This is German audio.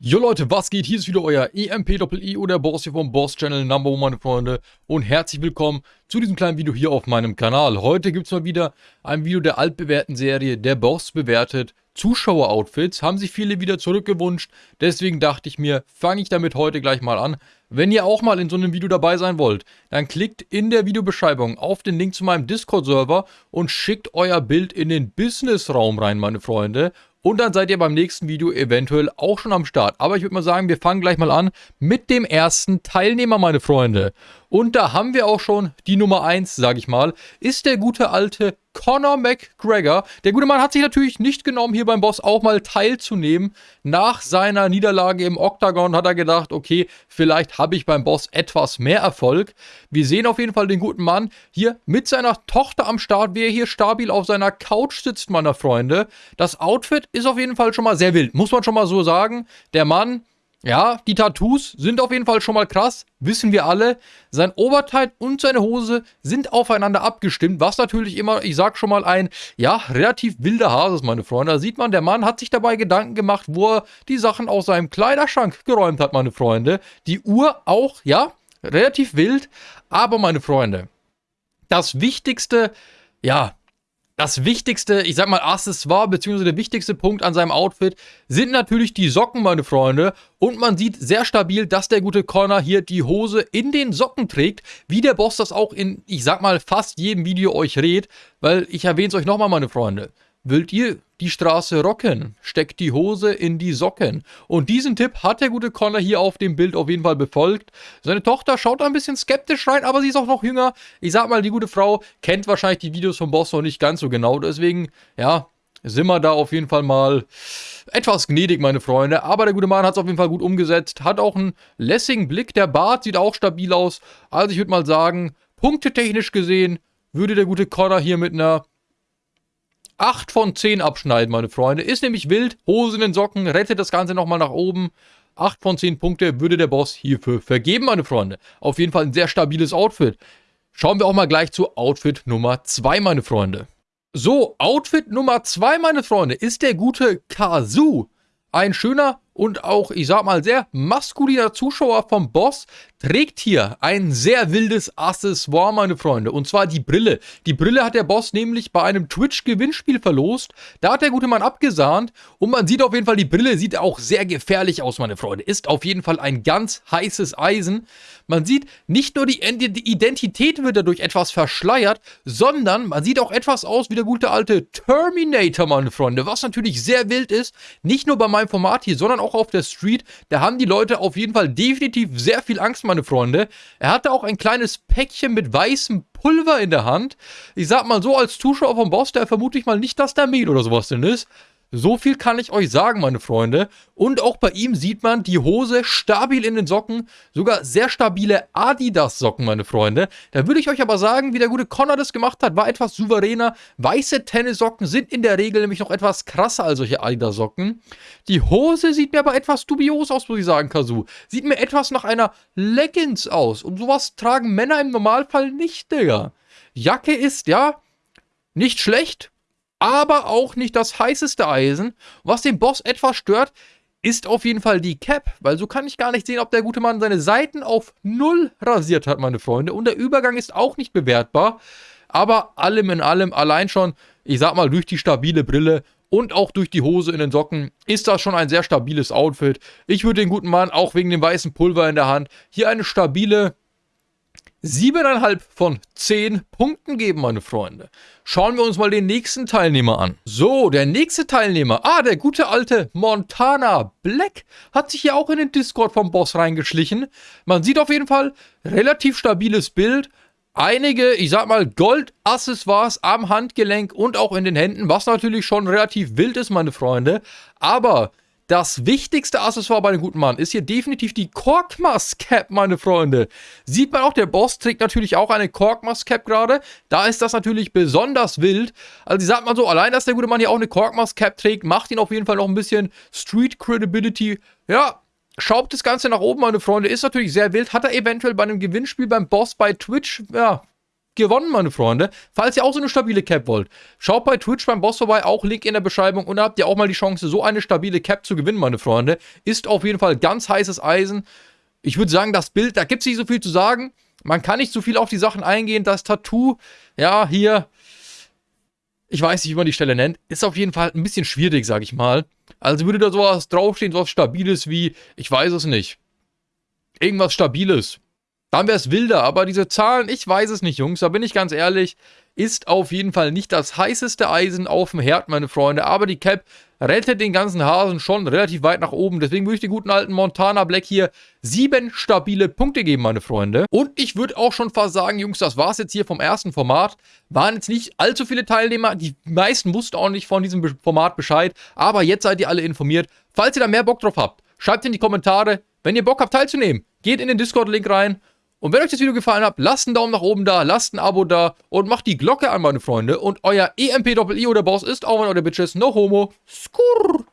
Jo Leute, was geht? Hier ist wieder euer EMP-Doppel-I oder Boss hier vom Boss Channel Number One, meine Freunde. Und herzlich willkommen zu diesem kleinen Video hier auf meinem Kanal. Heute gibt es mal wieder ein Video der altbewährten Serie Der Boss bewertet Zuschauer-Outfits. Haben sich viele wieder zurückgewünscht. Deswegen dachte ich mir, fange ich damit heute gleich mal an. Wenn ihr auch mal in so einem Video dabei sein wollt, dann klickt in der Videobeschreibung auf den Link zu meinem Discord-Server und schickt euer Bild in den Business-Raum rein, meine Freunde. Und dann seid ihr beim nächsten Video eventuell auch schon am Start. Aber ich würde mal sagen, wir fangen gleich mal an mit dem ersten Teilnehmer, meine Freunde. Und da haben wir auch schon die Nummer 1, sage ich mal, ist der gute alte Conor McGregor. Der gute Mann hat sich natürlich nicht genommen, hier beim Boss auch mal teilzunehmen. Nach seiner Niederlage im Octagon hat er gedacht, okay, vielleicht habe ich beim Boss etwas mehr Erfolg. Wir sehen auf jeden Fall den guten Mann hier mit seiner Tochter am Start, wie er hier stabil auf seiner Couch sitzt, meine Freunde. Das Outfit ist auf jeden Fall schon mal sehr wild, muss man schon mal so sagen. Der Mann ja, die Tattoos sind auf jeden Fall schon mal krass, wissen wir alle. Sein Oberteil und seine Hose sind aufeinander abgestimmt, was natürlich immer, ich sag schon mal, ein, ja, relativ wilder Hase ist, meine Freunde. Da sieht man, der Mann hat sich dabei Gedanken gemacht, wo er die Sachen aus seinem Kleiderschrank geräumt hat, meine Freunde. Die Uhr auch, ja, relativ wild, aber meine Freunde, das Wichtigste, ja, das wichtigste, ich sag mal, Accessoire, beziehungsweise der wichtigste Punkt an seinem Outfit sind natürlich die Socken, meine Freunde. Und man sieht sehr stabil, dass der gute Connor hier die Hose in den Socken trägt, wie der Boss das auch in, ich sag mal, fast jedem Video euch rät. Weil ich erwähne es euch nochmal, meine Freunde. Wollt ihr die Straße rocken? Steckt die Hose in die Socken. Und diesen Tipp hat der gute Connor hier auf dem Bild auf jeden Fall befolgt. Seine Tochter schaut ein bisschen skeptisch rein, aber sie ist auch noch jünger. Ich sag mal, die gute Frau kennt wahrscheinlich die Videos vom Boss noch nicht ganz so genau. Deswegen, ja, sind wir da auf jeden Fall mal etwas gnädig, meine Freunde. Aber der gute Mann hat es auf jeden Fall gut umgesetzt. Hat auch einen lässigen Blick. Der Bart sieht auch stabil aus. Also ich würde mal sagen, punktetechnisch gesehen würde der gute Connor hier mit einer 8 von 10 abschneiden, meine Freunde. Ist nämlich wild. Hose in den Socken, rettet das Ganze nochmal nach oben. 8 von 10 Punkte würde der Boss hierfür vergeben, meine Freunde. Auf jeden Fall ein sehr stabiles Outfit. Schauen wir auch mal gleich zu Outfit Nummer 2, meine Freunde. So, Outfit Nummer 2, meine Freunde, ist der gute Kazoo. Ein schöner und auch, ich sag mal, sehr maskuliner Zuschauer vom Boss trägt hier ein sehr wildes Accessoire, meine Freunde. Und zwar die Brille. Die Brille hat der Boss nämlich bei einem Twitch-Gewinnspiel verlost. Da hat der gute Mann abgesahnt. Und man sieht auf jeden Fall, die Brille sieht auch sehr gefährlich aus, meine Freunde. Ist auf jeden Fall ein ganz heißes Eisen. Man sieht, nicht nur die Identität wird dadurch etwas verschleiert, sondern man sieht auch etwas aus wie der gute alte Terminator, meine Freunde. Was natürlich sehr wild ist. Nicht nur bei meinem Format hier, sondern auch auch auf der Street. Da haben die Leute auf jeden Fall definitiv sehr viel Angst, meine Freunde. Er hatte auch ein kleines Päckchen mit weißem Pulver in der Hand. Ich sag mal so, als Zuschauer vom Boss, der vermute ich mal nicht, dass da Mehl oder sowas drin ist. So viel kann ich euch sagen, meine Freunde. Und auch bei ihm sieht man die Hose stabil in den Socken. Sogar sehr stabile Adidas-Socken, meine Freunde. Da würde ich euch aber sagen, wie der gute Connor das gemacht hat, war etwas souveräner. Weiße Tennissocken sind in der Regel nämlich noch etwas krasser als solche Adidas-Socken. Die Hose sieht mir aber etwas dubios aus, muss ich sagen, Kazu. Sieht mir etwas nach einer Leggings aus. Und sowas tragen Männer im Normalfall nicht, Digga. Jacke ist, ja, nicht schlecht, aber auch nicht das heißeste Eisen. Was den Boss etwas stört, ist auf jeden Fall die Cap, weil so kann ich gar nicht sehen, ob der gute Mann seine Seiten auf null rasiert hat, meine Freunde. Und der Übergang ist auch nicht bewertbar. Aber allem in allem, allein schon, ich sag mal, durch die stabile Brille und auch durch die Hose in den Socken ist das schon ein sehr stabiles Outfit. Ich würde den guten Mann auch wegen dem weißen Pulver in der Hand hier eine stabile 7,5 von 10 Punkten geben, meine Freunde. Schauen wir uns mal den nächsten Teilnehmer an. So, der nächste Teilnehmer. Ah, der gute alte Montana Black hat sich hier auch in den Discord vom Boss reingeschlichen. Man sieht auf jeden Fall relativ stabiles Bild. Einige, ich sag mal, Gold-Accessoires am Handgelenk und auch in den Händen, was natürlich schon relativ wild ist, meine Freunde. Aber das wichtigste Accessoire bei dem guten Mann ist hier definitiv die Korkmas Cap, meine Freunde. Sieht man auch, der Boss trägt natürlich auch eine Korkmas Cap gerade. Da ist das natürlich besonders wild. Also ich sag mal so, allein, dass der gute Mann hier auch eine Korkmas Cap trägt, macht ihn auf jeden Fall noch ein bisschen Street Credibility. Ja, schraubt das Ganze nach oben, meine Freunde. Ist natürlich sehr wild. Hat er eventuell bei einem Gewinnspiel beim Boss bei Twitch, ja, gewonnen, meine Freunde. Falls ihr auch so eine stabile Cap wollt, schaut bei Twitch beim Boss vorbei, auch Link in der Beschreibung und da habt ihr auch mal die Chance, so eine stabile Cap zu gewinnen, meine Freunde. Ist auf jeden Fall ganz heißes Eisen. Ich würde sagen, das Bild, da gibt es nicht so viel zu sagen. Man kann nicht so viel auf die Sachen eingehen. Das Tattoo, ja, hier, ich weiß nicht, wie man die Stelle nennt, ist auf jeden Fall ein bisschen schwierig, sag ich mal. Also würde da sowas draufstehen, sowas Stabiles wie, ich weiß es nicht, irgendwas Stabiles. Dann wäre es wilder, aber diese Zahlen, ich weiß es nicht, Jungs, da bin ich ganz ehrlich, ist auf jeden Fall nicht das heißeste Eisen auf dem Herd, meine Freunde, aber die Cap rettet den ganzen Hasen schon relativ weit nach oben, deswegen würde ich den guten alten Montana Black hier sieben stabile Punkte geben, meine Freunde. Und ich würde auch schon fast sagen, Jungs, das war es jetzt hier vom ersten Format. Waren jetzt nicht allzu viele Teilnehmer, die meisten wussten auch nicht von diesem Format Bescheid, aber jetzt seid ihr alle informiert. Falls ihr da mehr Bock drauf habt, schreibt in die Kommentare, wenn ihr Bock habt teilzunehmen, geht in den Discord-Link rein und wenn euch das Video gefallen hat, lasst einen Daumen nach oben da, lasst ein Abo da und macht die Glocke an, meine Freunde. Und euer EMP-Doppel-I oder Boss ist auch ein euer Bitches. No homo. Skurr.